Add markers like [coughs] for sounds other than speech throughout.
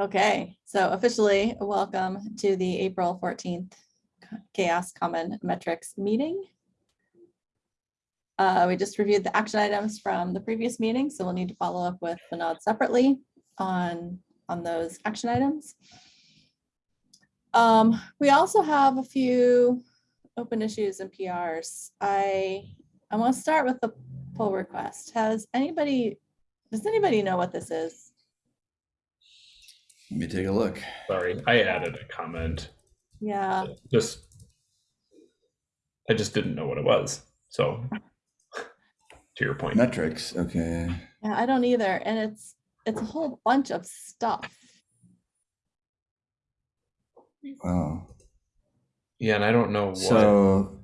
Okay, so officially, welcome to the April 14th CHAOSS Common Metrics meeting. Uh, we just reviewed the action items from the previous meeting, so we'll need to follow up with Vinod separately on, on those action items. Um, we also have a few open issues and PRs. I, I want to start with the pull request. Has anybody, does anybody know what this is? Let me take a look. Sorry, I added a comment. Yeah, Just, I just didn't know what it was. So, to your point, Metrics, okay. yeah, I don't either. And it's, it's a whole bunch of stuff. Wow. yeah, and I don't know what. So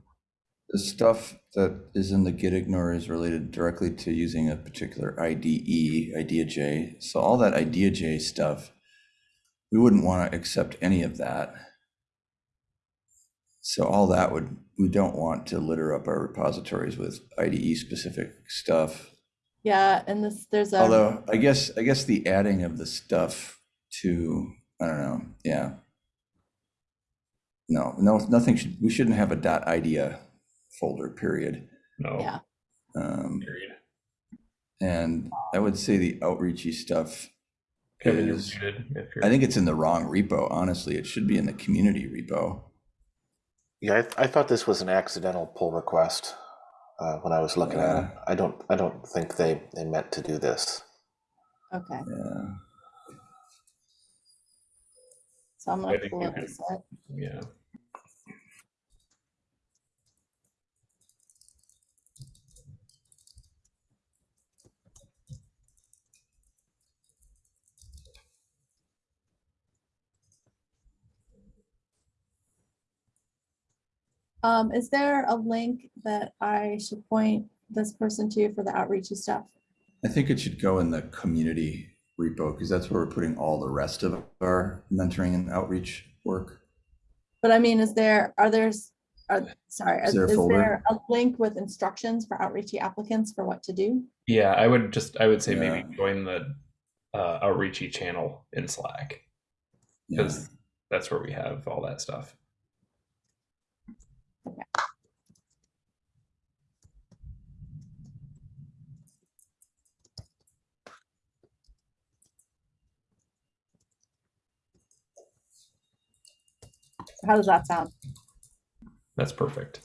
the stuff that is in the git ignore is related directly to using a particular IDE, IntelliJ. So all that IntelliJ stuff, we wouldn't want to accept any of that. So all that would, we don't want to litter up our repositories with IDE specific stuff. Yeah, and this, there's a, Although I guess, I guess the adding of the stuff to, I don't know, yeah. No, no, nothing should, we shouldn't have a dot idea folder, period. no. yeah, Um, Period. and I would say the outreachy stuff Kevin, you're muted. If you're, I think it's in the wrong repo, honestly. It should be in the community repo. Yeah, I, th- I thought this was an accidental pull request uh, when I was looking at it. I don't I don't think they, they meant to do this. okay. Yeah. So I'm gonna pull you up this yeah. Um, is there a link that I should point this person to for the outreachy stuff? I think it should go in the community repo because that's where we're putting all the rest of our mentoring and outreach work. But I mean, is there, are there, are, sorry, Is is there a there a link with instructions for outreachy applicants for what to do? Yeah, I would just, I would say Yeah. maybe join the uh, outreachy channel in Slack Yeah. because that's where we have all that stuff. How does that sound? That's perfect.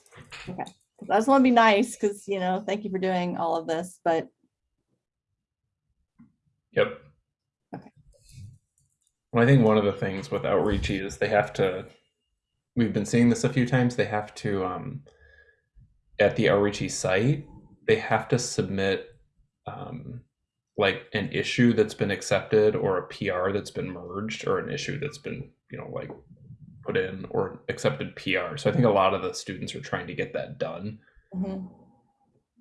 'Cause I just want to be nice because, you know, thank you for doing all of this, but Yep. Okay. Well, I think one of the things with outreach is they have to, we've been seeing this a few times, they have to, um, at the outreachy site, they have to submit, um, like an issue that's been accepted or a PR that's been merged or an issue that's been, you know, like put in or accepted PR. So I think a lot of the students are trying to get that done mhm,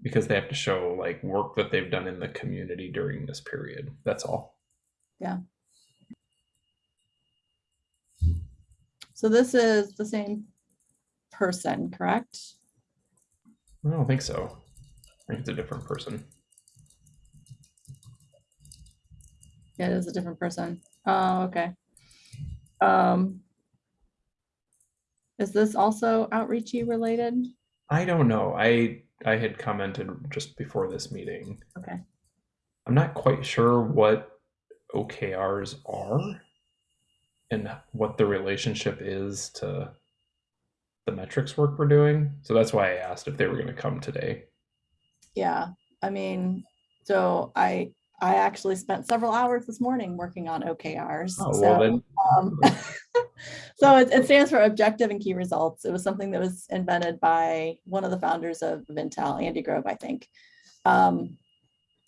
because they have to show like work that they've done in the community during this period. That's all. So this is the same person, correct? I don't think so. I think it's a different person. Yeah, it is a different person. Oh, okay. Um. Is this also outreachy related? I don't know. I I had commented just before this meeting. Okay, I'm not quite sure what OKRs are and what the relationship is to the metrics work we're doing. So that's why I asked if they were going to come today. yeah, I mean, so I, I actually spent several hours this morning working on OKRs. Oh, so- well then Um, [laughs] [laughs] So it, it stands for objective and key results. It was something that was invented by one of the founders of Intel, Andy Grove, I think. Um,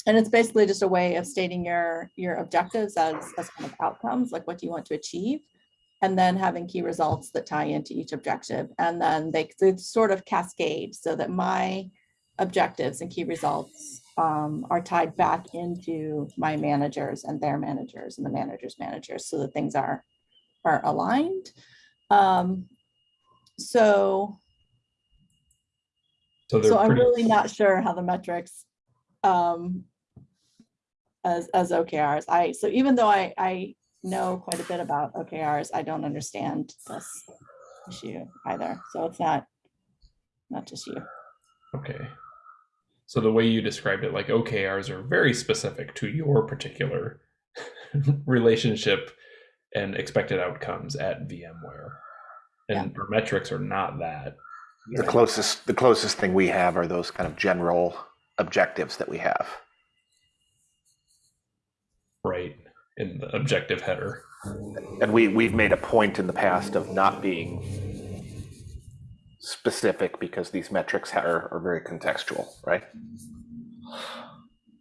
and it's basically just a way of stating your, your objectives as, as kind of outcomes, like what do you want to achieve? And then having key results that tie into each objective. And then they, they sort of cascade so that my objectives and key results um, are tied back into my managers and their managers and the managers' managers so that things are are aligned. Um, so, so so I'm really not sure how the metrics um, as, as OKRs. I, so even though I, I know quite a bit about OKRs. I don't understand this issue either. So it's not, not just you. Okay. So the way you described it, like OKRs are very specific to your particular [laughs] relationship and expected outcomes at VMware. And our metrics are not that. The closest, the closest thing we have are those kind of general objectives that we have. right in the objective header. And we, we've made a point in the past of not being specific because these metrics are, are very contextual, right?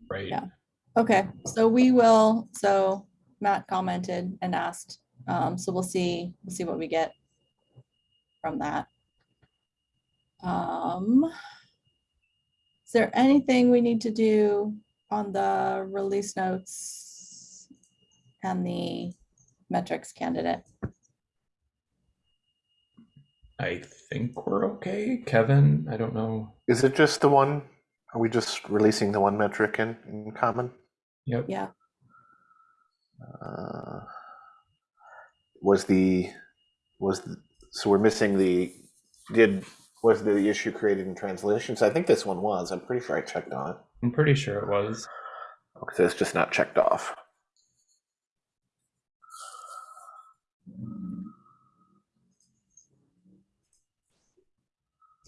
Right. Yeah. Okay, so we will, so Matt commented and asked, um, so we'll see, we'll see what we get from that. Um, is there anything we need to do on the release notes and the metrics candidate? I think we're okay. Kevin, I don't know. Is it just the one? Are we just releasing the one metric in, in common? Yep. Yeah, Uh, was the was the, so we're missing the did was the issue created in translations? I think this one was. I'm pretty sure I checked on it. I'm pretty sure it was. Okay, so it's just not checked off.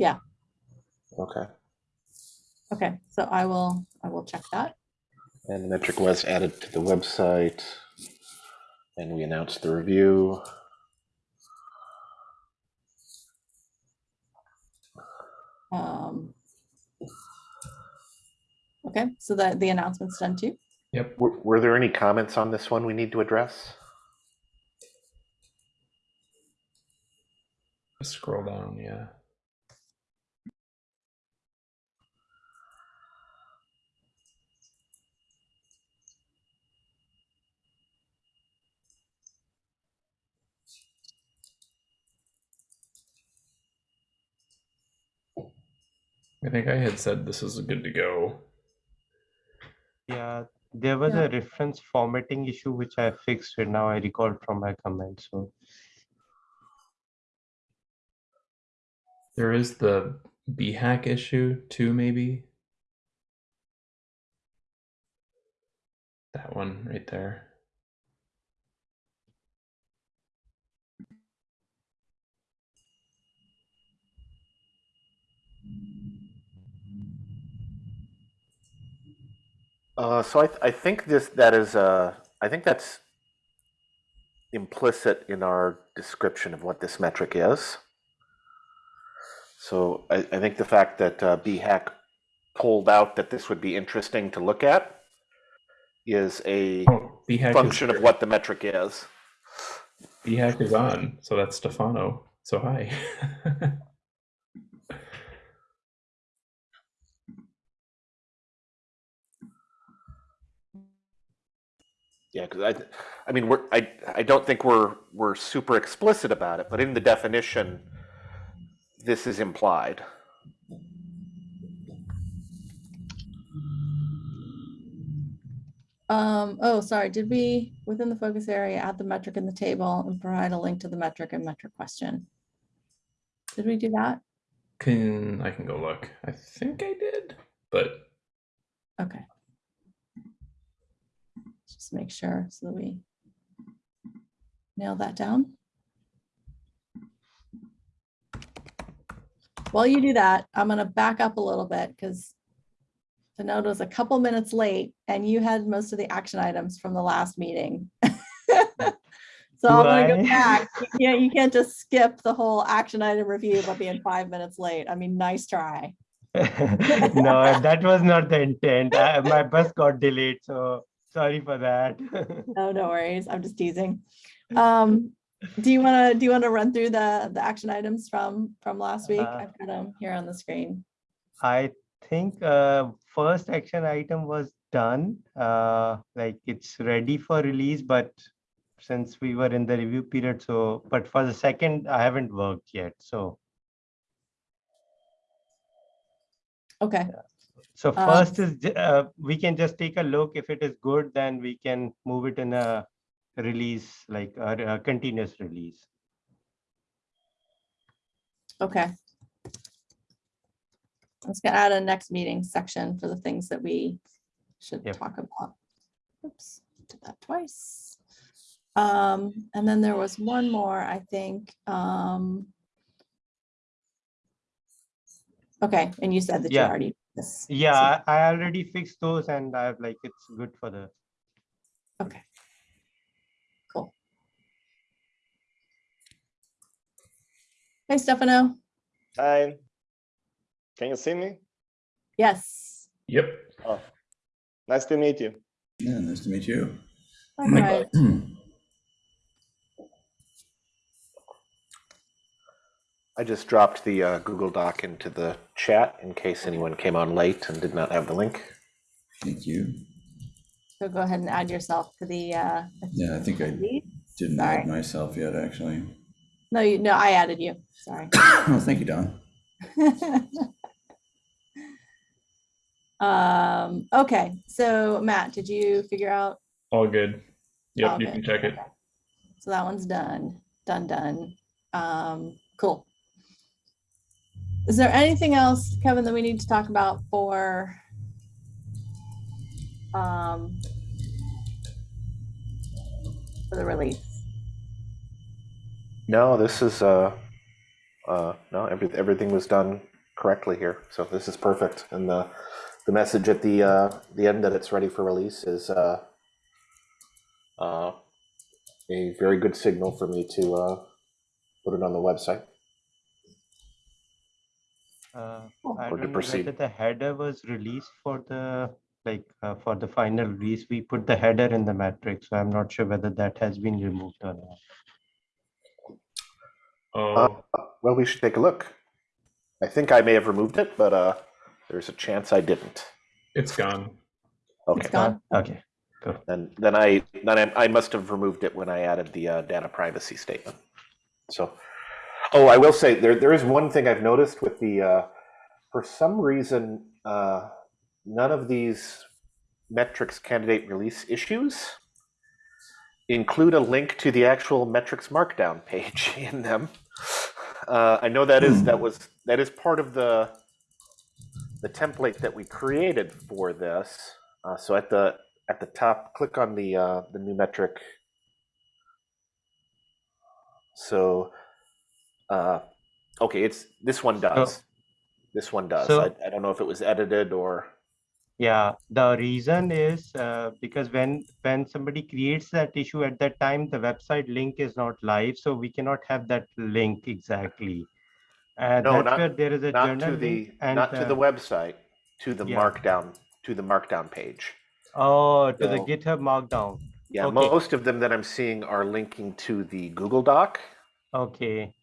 Yeah. Okay. okay, so I will, I will check that. And the metric was added to the website, and we announced the review. Um, Okay, so that the announcement's done too? Yep. Were, were there any comments on this one we need to address? Scroll down, yeah. I think I had said this is good to go. Yeah, there was Yeah. a reference formatting issue which I fixed it now I recall from my comment. So There is the BHAC issue too, maybe. That one right there. Uh, so I, th- I think this that is uh, I think that's implicit in our description of what this metric is. So I, I think the fact that uh, BHAC pulled out that this would be interesting to look at is a Oh, function is, of what the metric is. BHAC is on, so that's Stefano. So hi. [laughs] Yeah, because I, I mean, we're I I don't think we're we're super explicit about it, but in the definition, this is implied. Um, oh, sorry, did we, within the focus area, add the metric in the table and provide a link to the metric and metric question? Did we do that? can I can go look. I think I did, but Okay. Just make sure so that we nail that down. While you do that, I'm gonna back up a little bit because the note was a couple minutes late and you had most of the action items from the last meeting. [laughs] So I'm gonna go I? back. Yeah, you can't just skip the whole action item review by being five minutes late. I mean, nice try. [laughs] no, that was not the intent. I, my bus got delayed, so sorry for that. [laughs] No, no worries. I'm just teasing. Um, do you want to, do you want to run through the, the action items from, from last week? Uh, I've got them here on the screen. I think uh, first action item was done. Uh, like it's ready for release, but since we were in the review period, so but for the second, I haven't worked yet. So Okay, so Um, first is uh, we can just take a look. If it is good, then we can move it in a release, like a, a continuous release. Okay. Let's get add a next meeting section for the things that we should Yep. talk about. Oops, did that twice. Um, and then there was one more, I think, um. Okay, and you said that you Yeah. already. This. Yeah, so- I, I already fixed those and I've like, it's good for the, Okay. Cool. Hey, Stefano. Hi. Can you see me? Yes. Yep. Oh, nice to meet you. Yeah, nice to meet you. Likewise. [clears throat] I just dropped the uh, Google Doc into the chat in case anyone came on late and did not have the link. Thank you. So go ahead and add yourself to the, uh, Yeah, I think I didn't Sorry. add myself yet, actually. no, you, no, I added you. Sorry. [coughs] Oh, thank you, Don. [laughs] Um, okay, so Matt, did you figure out? All good. Yep, you Okay, can check it. okay. So that one's done, done, done. Um, cool. Is there anything else, Kevin, that we need to talk about for? Um. For the release? No, this is uh, uh, no, every, everything was done correctly here, so this is perfect. And the the message at the uh, the end that it's ready for release is uh, uh, a very good signal for me to uh, put it on the website. Uh, Cool. I Or to don't know proceed. whether the header was released for the, like, uh, for the final release, we put the header in the matrix, so I'm not sure whether that has been removed or not. Oh, Well, we should take a look. I think I may have removed it, but uh, there's a chance I didn't. it's gone. Okay. It's gone. Okay, Then, then I, then I, I must have removed it when I added the uh, data privacy statement. So, oh, I will say there, there is one thing I've noticed with the, uh, for some reason, uh, none of these metrics candidate release issues include a link to the actual metrics markdown [laughs] page in them. Uh, I know that is that was that is part of the the template that we created for this. Uh, so at the at the top, click on the uh, the new metric. So, uh, okay, it's this one does. This one does. So- I, I don't know if it was edited or. yeah, the reason is, uh, because when, when somebody creates that issue at that time, the website link is not live, so we cannot have that link exactly. Uh, No, that's not- where there is a not journal to the and, not to the uh, website, to the yeah. markdown to the markdown page. Oh, to the GitHub Markdown. Yeah, Okay. most of them that I'm seeing are linking to the Google Doc. Okay.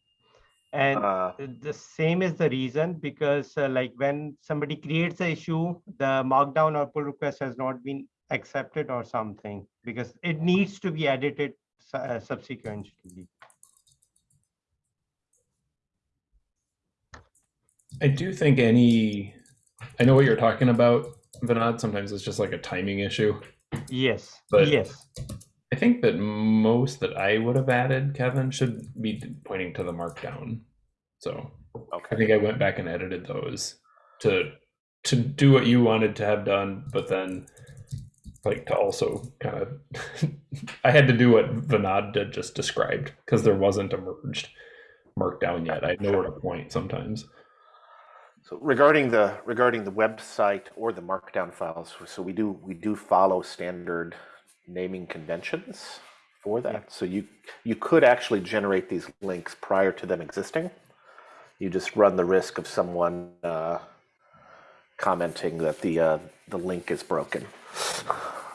And Uh, the same is the reason because uh, like when somebody creates the issue, the markdown or pull request has not been accepted or something because it needs to be edited uh, subsequently. I do think any, I know what you're talking about, Vinod. Sometimes it's just like a timing issue. Yes, But- yes. I think that most that I would have added, Kevin, should be pointing to the markdown. So I think I went back and edited those to to do what you wanted to have done, but then like to also kind of [laughs] I had to do what Vinod did just described because there wasn't a merged markdown yet. I had nowhere to point sometimes. So regarding the regarding the website or the markdown files, so we do we do follow standard naming conventions for that. So you you could actually generate these links prior to them existing. You just run the risk of someone uh, commenting that the uh, the link is broken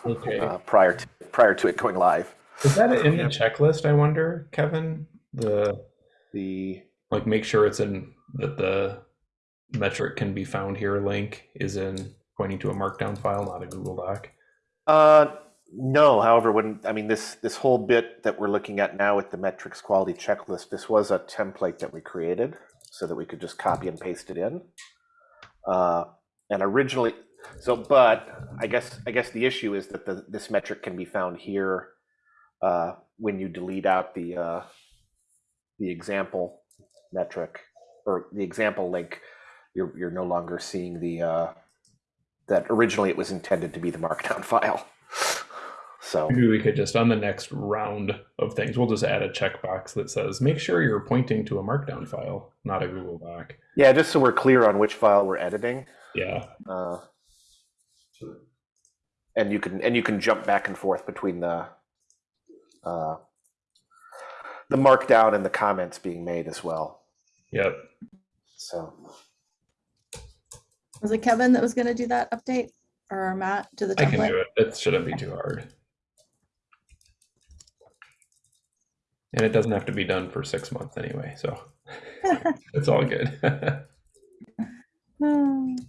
Okay. uh, prior to prior to it going live. Is that in the checklist, I wonder, Kevin? The The like make sure it's in that the metric can be found here link is in pointing to a markdown file, not a Google Doc. Uh, no, however, when, I mean, this, this whole bit that we're looking at now with the metrics quality checklist, this was a template that we created so that we could just copy and paste it in. Uh, and originally, so, but I guess, I guess the issue is that the, this metric can be found here uh, when you delete out the uh, the example metric or the example link, you're you're no longer seeing the uh, that originally it was intended to be the markdown [laughs] file. So Maybe we could just on the next round of things, we'll just add a checkbox that says, make sure you're pointing to a markdown file, not a Google Doc. yeah, just so we're clear on which file we're editing. Yeah. Uh, and you can and you can jump back and forth between the uh, the markdown and the comments being made as well. Yep. So Was it Kevin that was gonna do that update or Matt to the I can do it. It shouldn't be too hard. And it doesn't have to be done for six months anyway, so [laughs] it's all good. Hmm. [laughs]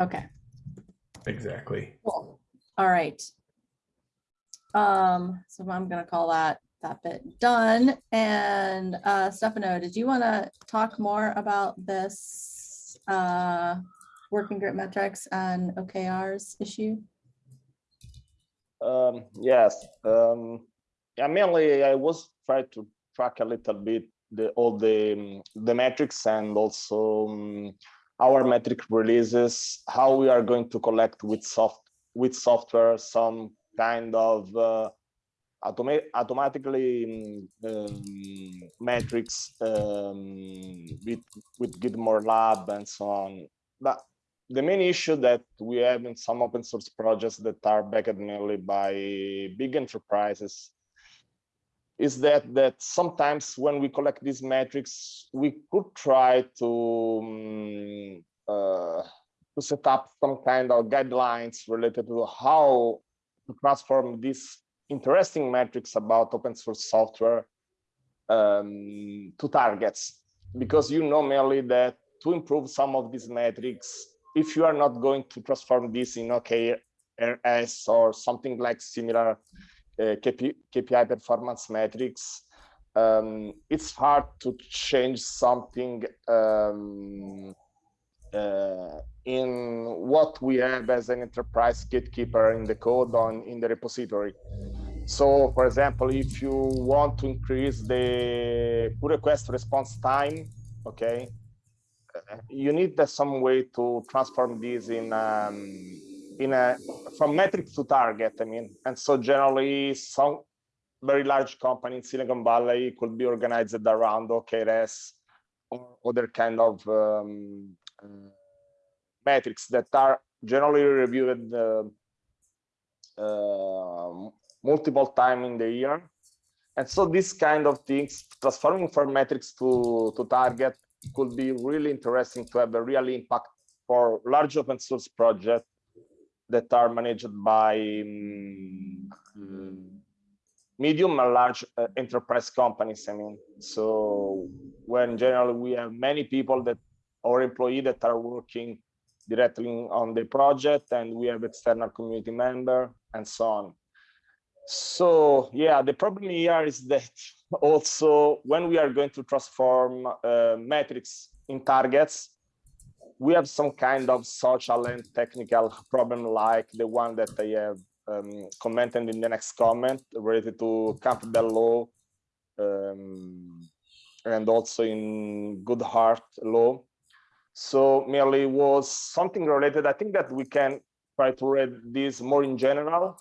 Okay, exactly. cool. All right. Um, so I'm gonna call that, that bit done. And uh, Stefano, did you want to talk more about this uh, working group metrics and OKRs issue? Um, yes. Um, yeah, mainly I was trying to track a little bit the all the um, the metrics and also um, our metric releases, how we are going to collect with soft with software some kind of uh, automa automatically um, um, metrics um, with with GrimoireLab and so on. But the main issue that we have in some open source projects that are backed mainly by big enterprises is that that sometimes when we collect these metrics, we could try to um, uh, to set up some kind of guidelines related to how to transform these interesting metrics about open source software um, to targets, because you know merely that to improve some of these metrics, if you are not going to transform this in OKRs or something like similar uh, KP, KPI performance metrics, um, it's hard to change something um, uh, in what we have as an enterprise gatekeeper in the code on in the repository. So, for example, if you want to increase the pull request response time, okay, you need some way to transform this in um, in a from metric to target. I mean, and so generally, some very large company in Silicon Valley could be organized around OKRs or other kind of um, uh, metrics that are generally reviewed uh, uh, multiple time in the year. And so this kind of things, transforming from metrics to, to target could be really interesting to have a real impact for large open source projects that are managed by um, medium and large uh, enterprise companies. I mean, so when generally we have many people that or employees that are working directly on the project and we have external community member and so on. So yeah, the problem here is that [laughs] also when we are going to transform uh, metrics in targets, we have some kind of social and technical problem like the one that I have um, commented in the next comment related to Campbell law um, and also in Goodhart law. So merely was something related. I think that we can try to read this more in general,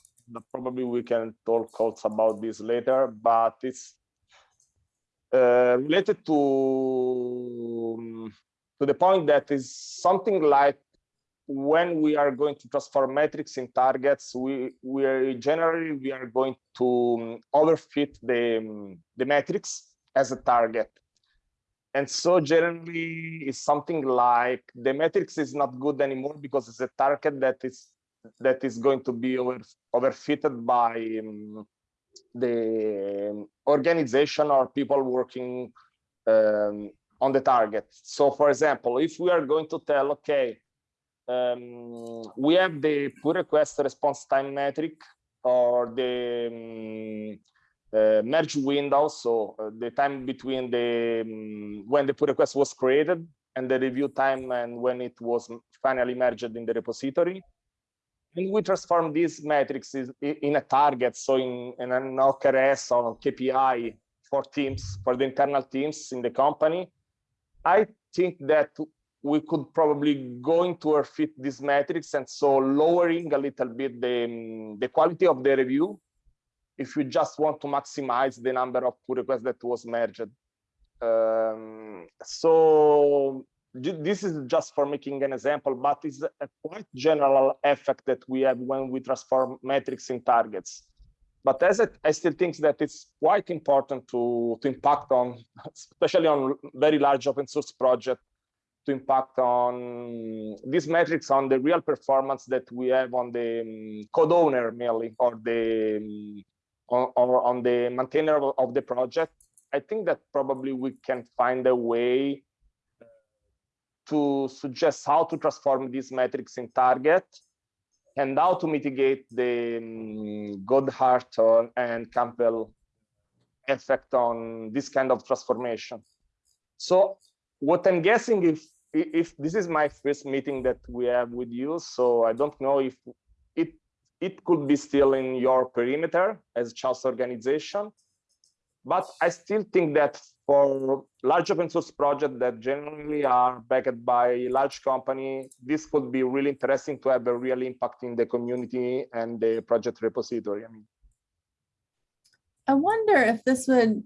probably we can talk also about this later, but it's uh, related to, um, to the point that is something like when we are going to transform metrics in targets, we we are generally we are going to um, overfit the um, the metrics as a target, and so generally it's something like the metrics is not good anymore because it's a target that is that is going to be over overfitted by um, the organization or people working um, on the target. So, for example, if we are going to tell, okay um, we have the pull request response time metric or the um, uh, merge window, so uh, the time between the um, when the pull request was created and the review time and when it was finally merged in the repository. And we transform these metrics in a target, so in, in an OKRs or KPI for teams, for the internal teams in the company. I think that we could probably going to or fit these metrics and so lowering a little bit the, the quality of the review if you just want to maximize the number of pull requests that was merged. Um, so this is just for making an example, but it's a quite general effect that we have when we transform metrics in targets. But as it, I still think that it's quite important to, to impact on, especially on very large open source project, to impact on these metrics on the real performance that we have on the um, code owner mainly, or the um, on, or on the maintainer of the project. I think that probably we can find a way to suggest how to transform these metrics in target and how to mitigate the um, Goodhart or- and Campbell effect on this kind of transformation. So what I'm guessing if if this is my first meeting that we have with you, so I don't know if it it could be still in your perimeter as CHAOSS organization, but I still think that for large open source projects that generally are backed by large company, this could be really interesting to have a real impact in the community and the project repository. I mean, I wonder if this would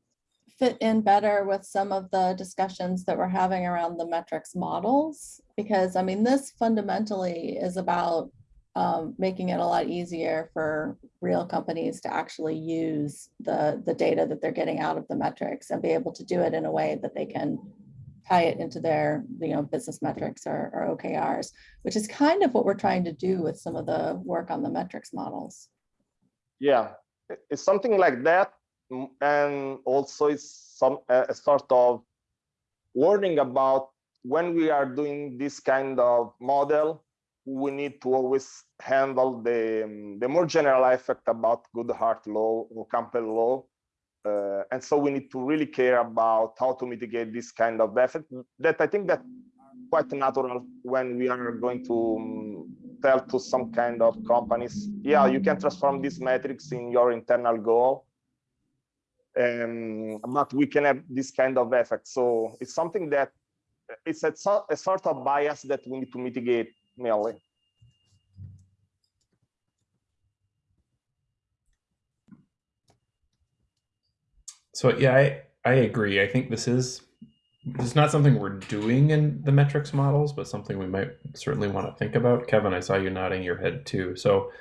fit in better with some of the discussions that we're having around the metrics models. Because I mean, this fundamentally is about um, making it a lot easier for real companies to actually use the, the data that they're getting out of the metrics and be able to do it in a way that they can tie it into their, you know, business metrics or, or OKRs, which is kind of what we're trying to do with some of the work on the metrics models. yeah, it's something like that. And also it's some a sort of warning about when we are doing this kind of model, we need to always handle the, the more general effect about Goodhart law or Campbell law. Uh, and so we need to really care about how to mitigate this kind of effect that I think that quite natural when we are going to um, tell to some kind of companies, yeah, you can transform these metrics in your internal goal. Um, but we can have this kind of effect. So it's something that it's a, a sort of bias that we need to mitigate mainly. So yeah, I, I agree. I think this is it's not something we're doing in the metrics models, but something we might certainly want to think about. Kevin, I saw you nodding your head too. So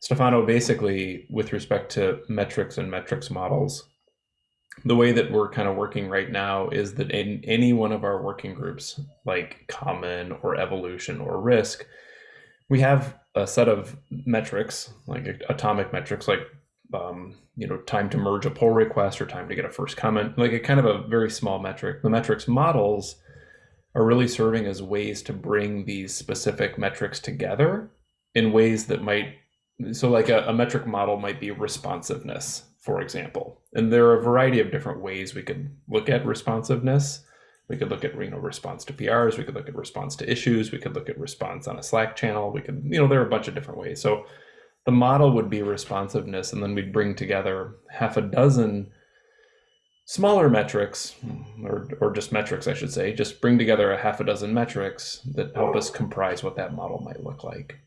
Stefano, basically with respect to metrics and metrics models, the way that we're kind of working right now is that in any one of our working groups, like common or evolution or risk, we have a set of metrics, like atomic metrics, like um, you know, time to merge a pull request or time to get a first comment, like a kind of a very small metric. The metrics models are really serving as ways to bring these specific metrics together in ways that might, so like a, a metric model might be responsiveness, for example. And there are a variety of different ways we could look at responsiveness. We could look at you know response to PRs. We could look at response to issues. We could look at response on a Slack channel. We could you know there are a bunch of different ways. So the model would be responsiveness, and then we'd bring together half a dozen smaller metrics, or or just metrics, I should say. Just bring together a half a dozen metrics that help us comprise what that model might look like.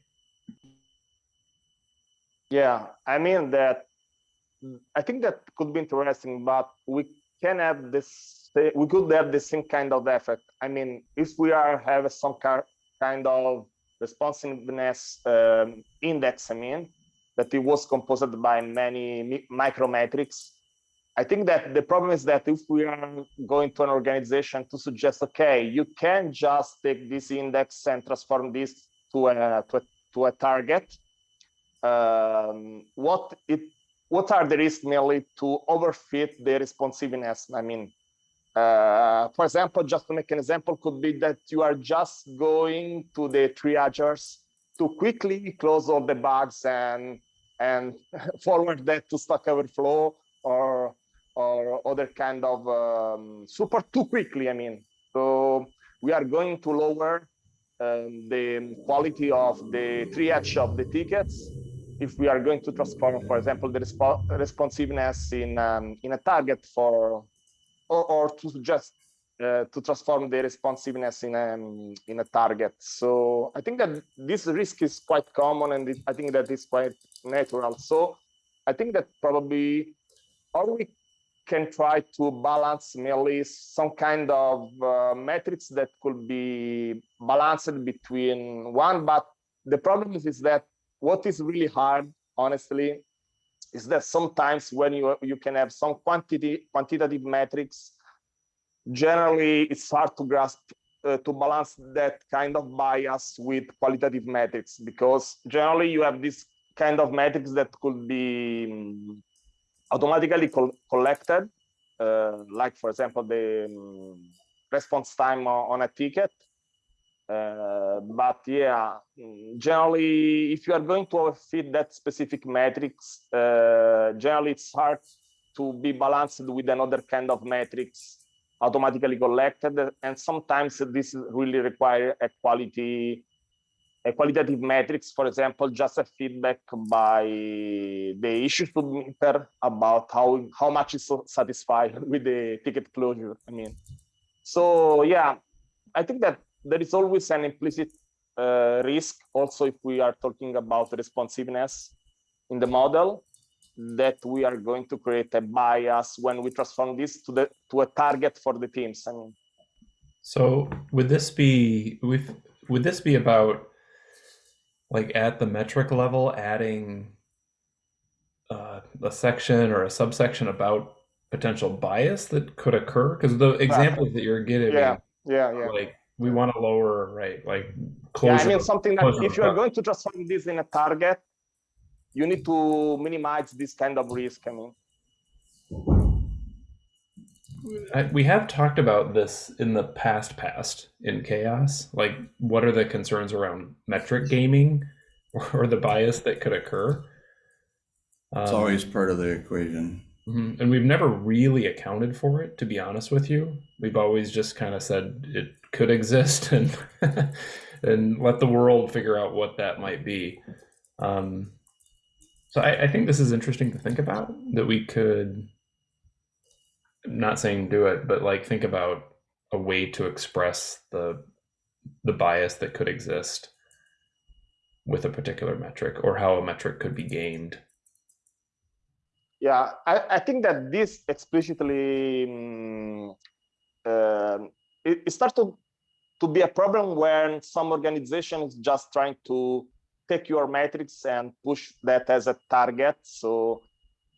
Yeah, I mean that. I think that could be interesting, but we can have this. We could have the same kind of effect. I mean, if we are have some kind of responsiveness um, index, I mean, that it was composed by many mi- micrometrics. I think that the problem is that if we are going to an organization to suggest, okay, you can just take this index and transform this to a to a, to a target, um, what it what are the risks mainly to overfit the responsiveness? I mean, uh, for example, just to make an example, could be that you are just going to the triagers to quickly close all the bugs and and [laughs] forward that to Stack Overflow or or other kind of um, support too quickly. I mean, so we are going to lower um, the quality of the triage of the tickets if we are going to transform, for example, the respo responsiveness in um, in a target for, or, or to just uh, to transform the responsiveness in a in a target. So I think that this risk is quite common, and it, I think that is quite natural. So I think that probably, or we can try to balance merely some kind of uh, metrics that could be balanced between one, but the problem is, is that what is really hard, honestly, is that sometimes when you you can have some quantity quantitative metrics, generally it's hard to grasp uh, to balance that kind of bias with qualitative metrics because generally you have this kind of metrics that could be um, automatically col collected, uh, like for example the um, response time on a ticket but yeah, generally, if you are going to fit that specific metrics, uh, generally it's hard to be balanced with another kind of metrics automatically collected. And sometimes this really require a quality, a qualitative metrics, for example, just a feedback by the issue submitter about how, how much is satisfied [laughs] with the ticket closure. I mean, so yeah, I think that there is always an implicit uh, risk also if we are talking about responsiveness in the model that we are going to create a bias when we transform this to the to a target for the teams i mean. So would this be with would this be about like at the metric level adding uh, a section or a subsection about potential bias that could occur? Because the examples that you're giving yeah yeah yeah. like we want to lower right like yeah i mean something that if you are going to transform this in a target you need to minimize this kind of risk i mean I, we have talked about this in the past past in CHAOSS like what are the concerns around metric gaming [laughs] or the bias that could occur It's Um, always part of the equation. Mhm. And we've never really accounted for it, to be honest with you. We've always just kind of said it could exist [laughs] and and let the world figure out what that might be. Um, so I, I think this is interesting to think about that we could I'm not saying do it, but like think about a way to express the the bias that could exist with a particular metric or how a metric could be gamed. Yeah, I, I think that this explicitly mm, um, it, it starts to, to be a problem when some organization is just trying to take your metrics and push that as a target. So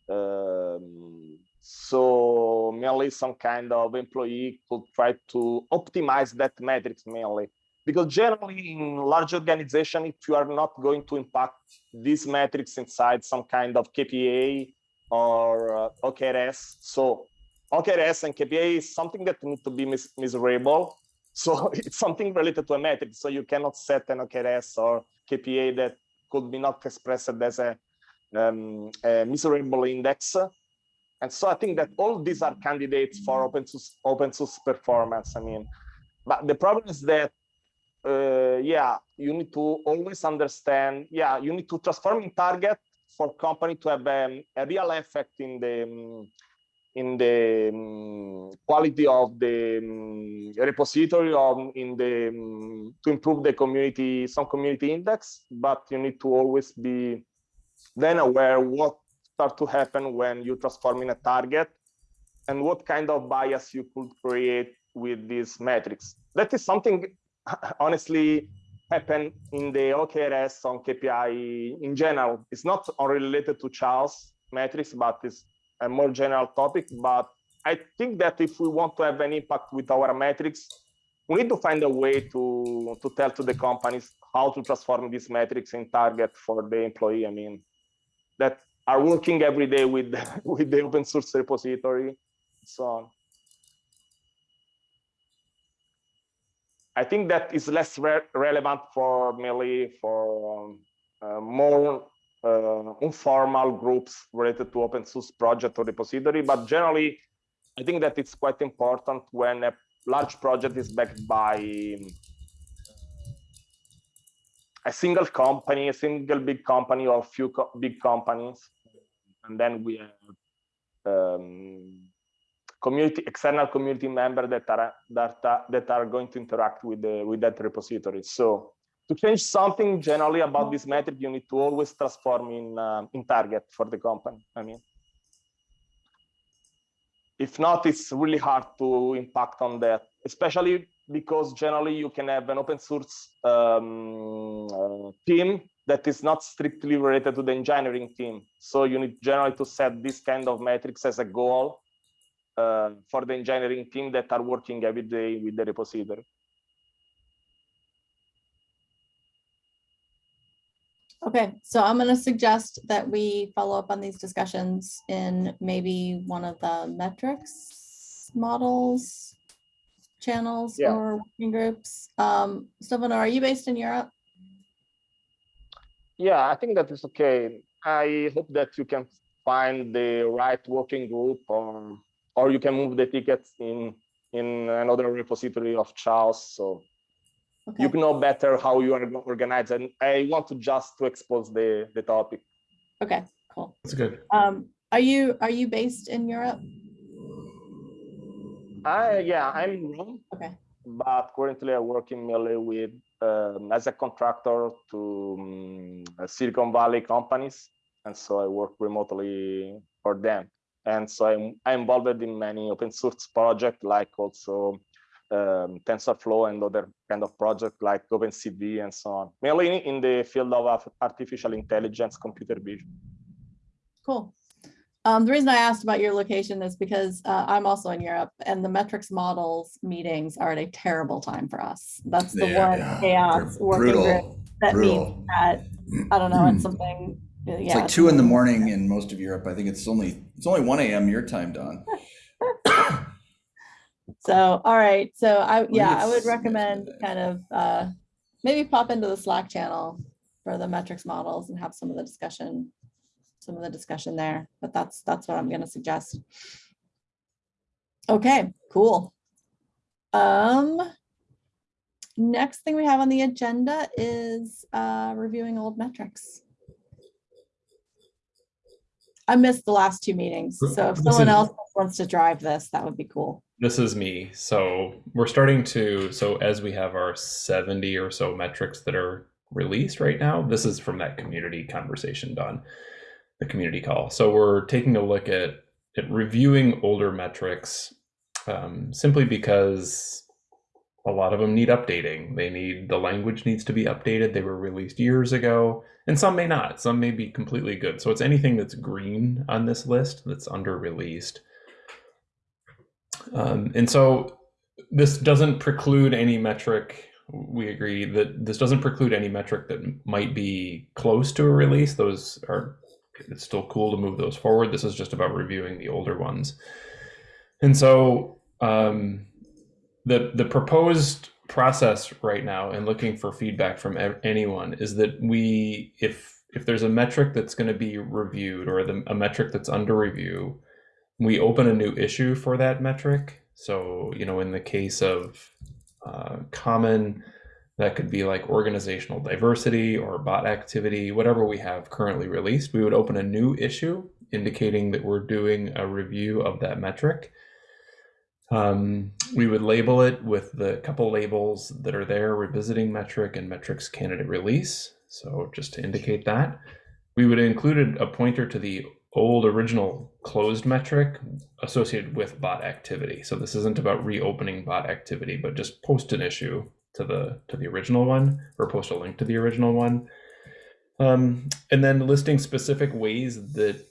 um, so mainly some kind of employee could try to optimize that metrics mainly because generally in large organization if you are not going to impact these metrics inside some kind of KPI or uh, OKRs. So OKRs and KPI is something that need to be mis measurable. [laughs] So it's something related to a metric. So you cannot set an OKRs or KPI that could be not expressed as a, um, a measurable index. And so I think that all these are candidates for open source, open source performance. I mean, but the problem is that uh, yeah, you need to always understand. Yeah, you need to transform in target for company to have um, a real effect in the um, in the um, quality of the um, repository or in the um, to improve the community some community index. But you need to always be then aware what start to happen when you transform in a target and what kind of bias you could create with these metrics. That is something [laughs] honestly happen in the OKRs on KPI in general. It's not related to CHAOSS metrics, but it's a more general topic. But I think that if we want to have an impact with our metrics, we need to find a way to, to tell to the companies how to transform these metrics in target for the employee. I mean, that are working every day with, [laughs] with the open source repository, so on. I think that is less re relevant for merely for um, uh, more informal groups related to open source project or repository. But generally, I think that it's quite important when a large project is backed by a single company, a single big company or a few co- big companies. And then we have um, community, external community member that are, that are, that are going to interact with the, with that repository. So to change something generally about this metric, you need to always transform in, uh, in target for the company. I mean, if not, it's really hard to impact on that, especially because generally you can have an open source um, uh, team that is not strictly related to the engineering team. So you need generally to set this kind of metrics as a goal uh, for the engineering team that are working every day with the repository. Okay, so I'm gonna suggest that we follow up on these discussions in maybe one of the metrics models, channels Yeah. or working groups. Um, Stefano, are you based in Europe? Yeah, I think that is okay. I hope that you can find the right working group or or you can move the tickets in in another repository of CHAOSS. So Okay, you know better how you are organized. And I want to just to expose the the topic. okay, cool. That's good. Um, are you, are you based in Europe? I yeah, I'm in Rome, Okay, but currently I work in mainly with um, as a contractor to um, Silicon Valley companies, and so I work remotely for them. And so I'm I'm involved in many open source projects, like also um, TensorFlow and other kind of projects like OpenCV and so on. Mainly in the field of artificial intelligence, computer vision. cool. Um, the reason I asked about your location is because uh, I'm also in Europe and the metrics models meetings are at a terrible time for us. That's the Yeah, one yeah, CHAOSS they're working group Brutal. that meets brutal. at, I don't know, it's [clears throat] something. Yeah, It's like two in the morning in most of Europe. I think it's only, it's only one AM your time, Don. [laughs] So, all right, so I, yeah, I would recommend kind of, uh, maybe pop into the Slack channel for the metrics models and have some of the discussion, some of the discussion there, but that's, that's what I'm gonna suggest. Okay, cool. Um, next thing we have on the agenda is, uh, reviewing old metrics. I missed the last two meetings, so if someone else wants to drive this, that would be cool. This is me. So we're starting to, so as we have our 70 or so metrics that are released right now, this is from that community conversation done, the community call. So we're taking a look at, at reviewing older metrics um, simply because a lot of them need updating. They need, the language needs to be updated. They were released years ago, and some may not. Some may be completely good. So it's anything that's green on this list that's under released. Um, and so this doesn't preclude any metric. We agree that this doesn't preclude any metric that might be close to a release. Those are, it's still cool to move those forward. This is just about reviewing the older ones. And so um, the the proposed process right now and looking for feedback from anyone is that we if if there's a metric that's going to be reviewed or the, a metric that's under review we open a new issue for that metric. So you know in the case of uh, common that could be like organizational diversity or bot activity whatever we have currently released we would open a new issue indicating that we're doing a review of that metric. Um, we would label it with the couple labels that are there, revisiting metric and metrics candidate release. So just to indicate that, we would include a pointer to the old original closed metric associated with bot activity. So this isn't about reopening bot activity, but just post an issue to the to the original one or post a link to the original one. Um, and then listing specific ways that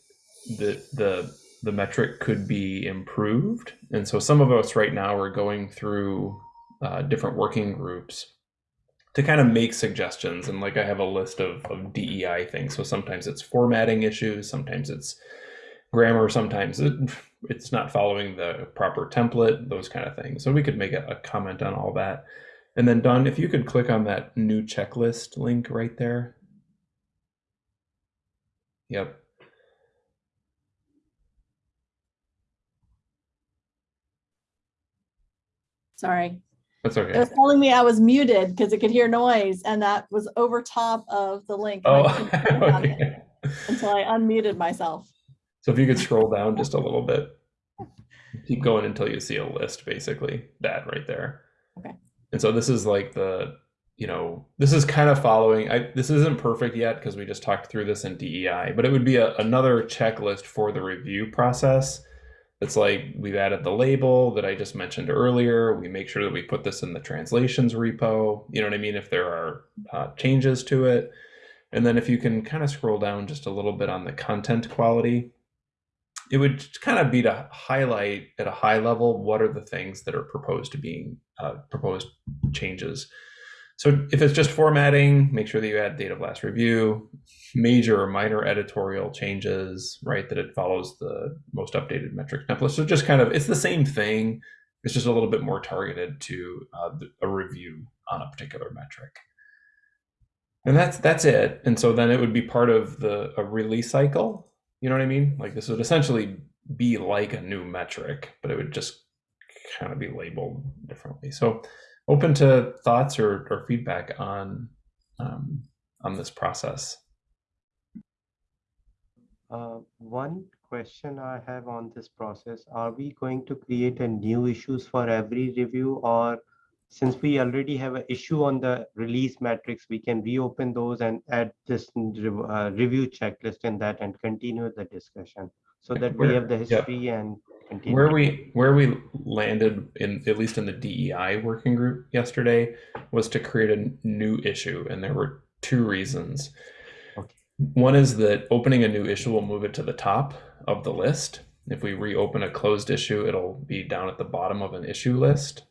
that the the metric could be improved. And so some of us right now are going through uh, different working groups to kind of make suggestions. And like I have a list of, of DEI things. So sometimes it's formatting issues, sometimes it's grammar, sometimes it, it's not following the proper template, those kind of things. So we could make a, a comment on all that. And then Don, if you could click on that new checklist link right there. Yep. Sorry. That's It was telling me I was muted because it could hear noise and that was over top of the link. I Oh, couldn't click [laughs] on it okay. Until I unmuted myself. So if you could scroll down just a little bit, keep going until you see a list, basically that right there. Okay. And so this is like the, you know, this is kind of following. I this isn't perfect yet because we just talked through this in DEI, but it would be a, another checklist for the review process. It's like we've added the label that I just mentioned earlier. We make sure that we put this in the translations repo. You know what I mean? If there are uh, changes to it. And then if you can kind of scroll down just a little bit on the content quality, it would kind of be to highlight at a high level what are the things that are proposed to being uh, proposed changes. So if it's just formatting, make sure that you add date of last review, major or minor editorial changes, right? That it follows the most updated metric template. So just kind of it's the same thing. It's just a little bit more targeted to uh, a review on a particular metric. And that's that's it. And so then it would be part of the a release cycle. You know what I mean? Like this would essentially be like a new metric, but it would just kind of be labeled differently. So open to thoughts or, or feedback on um, on this process. Uh, one question I have on this process, are we going to create a new issues for every review or since we already have an issue on the release metrics, we can reopen those and add this uh, review checklist in that and continue the discussion so that we Where- have the history and continue. Where we where we landed in at least in the DEI working group yesterday was to create a new issue, and there were two reasons. Okay. One is that opening a new issue will move it to the top of the list. If we reopen a closed issue, it'll be down at the bottom of an issue list.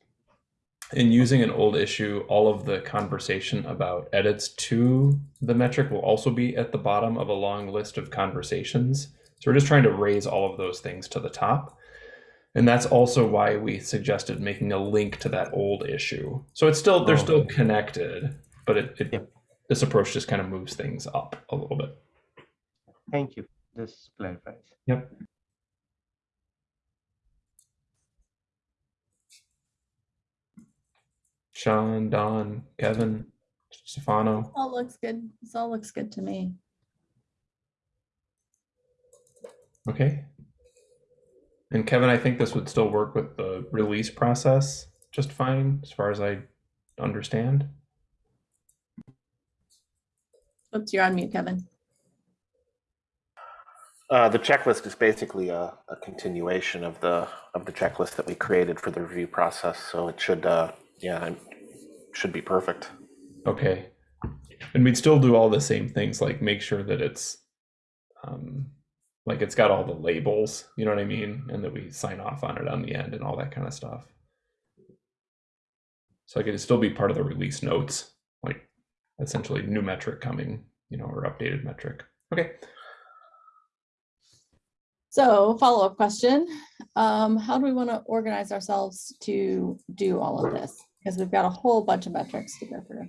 In using an old issue, all of the conversation about edits to the metric will also be at the bottom of a long list of conversations. So we're just trying to raise all of those things to the top. And that's also why we suggested making a link to that old issue. So it's still they're Oh. still connected, but it, it Yep. this approach just kind of moves things up a little bit. Thank you. This clarifies. Yep. Sean, Don, Kevin, Stefano. All looks good. This all looks good to me. Okay. And Kevin, I think this would still work with the release process just fine, as far as I understand. Oops, you're on mute, Kevin. Uh, the checklist is basically a, a continuation of the of the checklist that we created for the review process. So it should, uh, yeah, it should be perfect. Okay. And we'd still do all the same things, like make sure that it's um like it's got all the labels, you know what I mean? And that we sign off on it on the end and all that kind of stuff. So like it'd still be part of the release notes, like essentially new metric coming, you know, or updated metric. Okay. So follow-up question, um, how do we want to organize ourselves to do all of this? Because we've got a whole bunch of metrics to go through.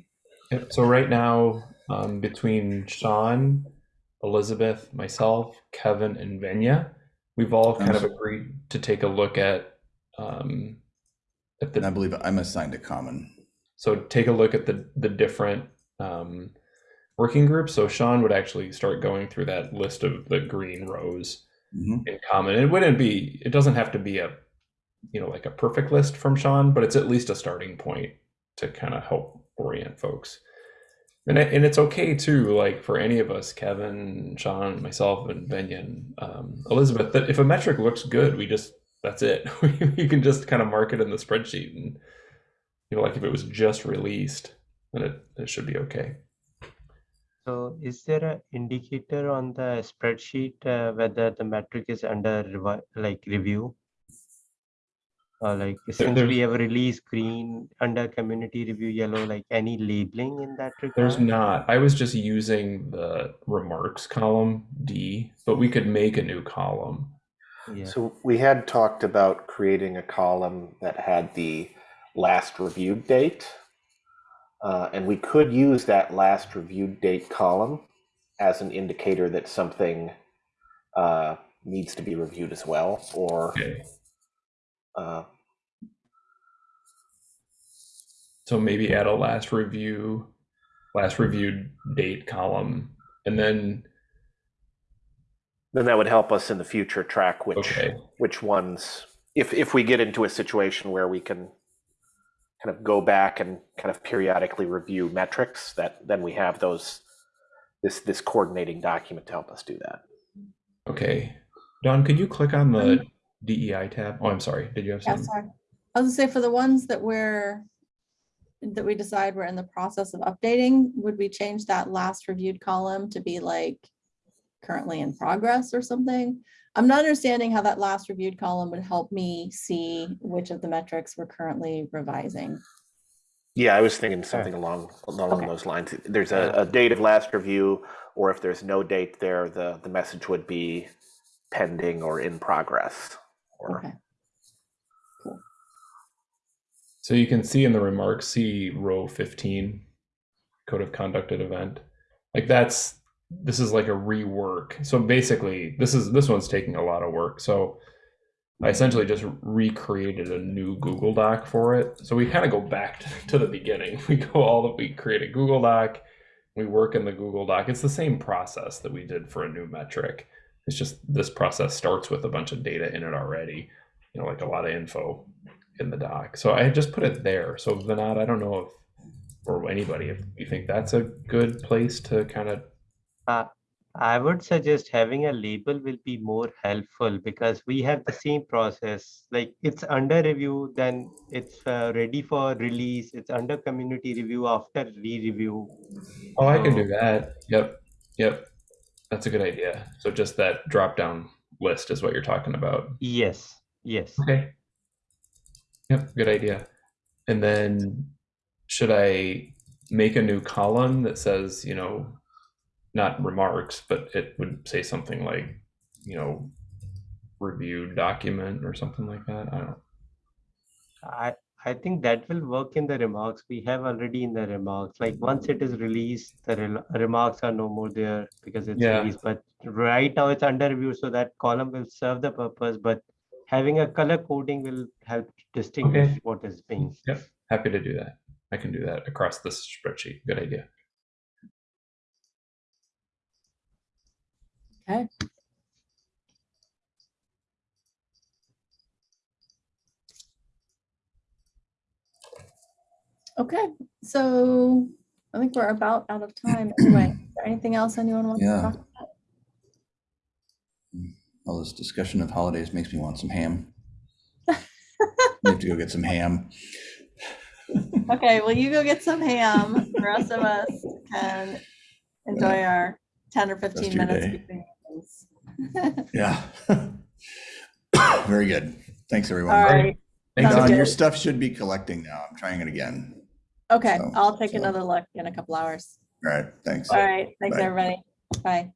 Yep. So right now, um, between Sean, Elizabeth, myself, Kevin, and Venya, we've all kind of agreed to take a look at um, at And I believe I'm assigned a common. so take a look at the the different um, working groups. So Sean would actually start going through that list of the green rows Mhm. in common. It wouldn't be. It doesn't have to be a you know like a perfect list from Sean, but it's at least a starting point to kind of help orient folks. And it- and it's okay too, like for any of us, Kevin, Sean, myself, and Benyon, um, Elizabeth, that if a metric looks good, we just that's it. [laughs] we can just kind of mark it in the spreadsheet, and you know, like if it was just released, then it, it should be okay. So is there a indicator on the spreadsheet uh, whether the metric is under like review? Uh, like since there's- we have release green under community review yellow, like any labeling in that regard There's not. I was just using the remarks column D, but we could make a new column. Yeah. So we had talked about creating a column that had the last reviewed date. Uh, and we could use that last reviewed date column as an indicator that something uh, needs to be reviewed as well, or Okay. uh, So maybe add a last review, last reviewed date column, and then Then that would help us in the future track which okay, which ones, if if we get into a situation where we can kind of go back and kind of periodically review metrics, that then we have those this this coordinating document to help us do that. okay. Don, could you click on the um, DEI tab? Oh, I'm sorry. Did you have Yeah, something? sorry. I was gonna say for the ones that we're, that we decide we're in the process of updating, would we change that last reviewed column to be like currently in progress or something? I'm not understanding how that last reviewed column would help me see which of the metrics we're currently revising. Yeah, I was thinking something along along Okay. those lines. There's a, a date of last review, or if there's no date there, the the message would be pending or in progress. Or Okay, So you can see in the remarks, see row 15, code of conduct at event. Like that's this is like a rework. So basically, this is this one's taking a lot of work. So I essentially just recreated a new Google Doc for it. So we kind of go back [laughs] to, the beginning. We go all the we create a Google Doc, we work in the Google Doc. It's the same process that we did for a new metric. It's just this process starts with a bunch of data in it already, you know, like a lot of info in the doc. So I just put it there. So Vinod, I don't know if or anybody if you think that's a good place to kind of Uh, I would suggest having a label will be more helpful because we have the same process. Like it's under review, then it's uh, ready for release. It's under community review after re-review. Oh, I can do that. Yep. Yep. That's a good idea. So just that drop down list is what you're talking about. Yes, yes. Okay. Yep, good idea. And then should I make a new column that says, you know, not remarks, but it would say something like, you know, reviewed document or something like that? I don't I I think that will work in the remarks. We have already in the remarks. Like once it is released, the rel- remarks are no more there because it's Yeah. released. But right now it's under review, so that column will serve the purpose. But having a color coding will help distinguish what is being. Yep, happy to do that. I can do that across this spreadsheet. Good idea. okay. Okay, so I think we're about out of time anyway. Is there Anything else anyone wants to talk? about? All this discussion of holidays makes me want some ham. [laughs] We have to go get some ham. Okay, well, you go get some ham. The rest of us can enjoy our ten or fifteen minutes. day. between meetings. Yeah. [laughs] [coughs] Very good. Thanks, everyone. All right, Thanks. Don, your stuff should be collecting now. I'm trying it again. okay, So- I'll take so- another look in a couple hours. All right, thanks. All right, thanks, Bye. everybody. Bye.